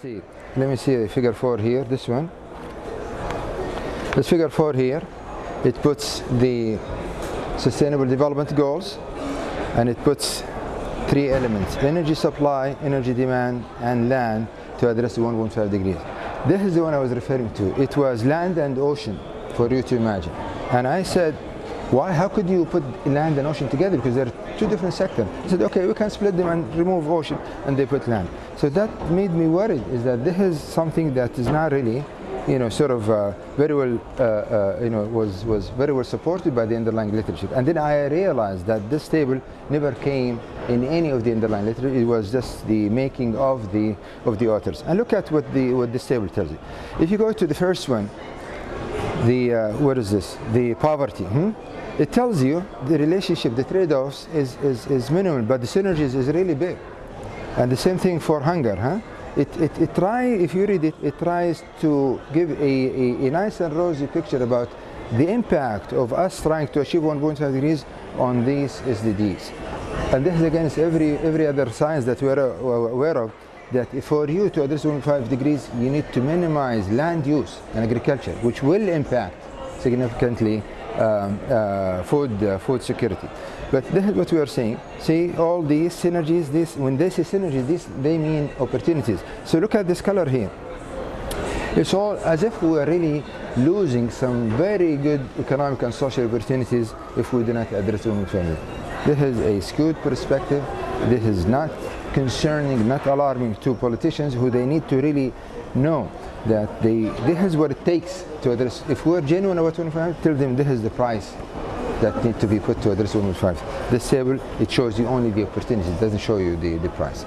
See, let me see figure 4 here, this one. This figure 4 here, it puts the sustainable development goals and it puts three elements, energy supply, energy demand and land to address the 1.5 degrees. This is the one I was referring to. It was land and ocean for you to imagine. And I said, why, how could you put land and ocean together? Because they're two different sectors. I said, okay, we can split them and remove ocean, and they put land. So that made me worried, is that this is something that is not really, you know, sort of uh, very well, uh, uh, you know, was, was very well supported by the underlying literature. And then I realized that this table never came in any of the underlying literature. It was just the making of the, of the authors. And look at what, the, what this table tells you. If you go to the first one, the, uh, what is this? The poverty. Hmm? It tells you the relationship, the trade-offs is, is, is minimal, but the synergies is really big. And the same thing for hunger. Huh? It, it, it try, if you read it, it tries to give a, a, a nice and rosy picture about the impact of us trying to achieve 1.5 degrees on these SDGs. And this is against every, every other science that we're aware of, that for you to address 1.5 degrees, you need to minimize land use and agriculture, which will impact significantly food uh, food security. But this is what we are saying. See all these synergies. This when they say synergies, this they mean opportunities. So look at this color here. It's all as if we are really losing some very good economic and social opportunities if we do not address women family. This is a skewed perspective. This is not concerning, not alarming to politicians who they need to really know that they, this is what it takes to address. If we're genuine about 1.5, tell them this is the price that need to be put to address 1.5. This table, it shows you only the opportunities, it doesn't show you the, the price.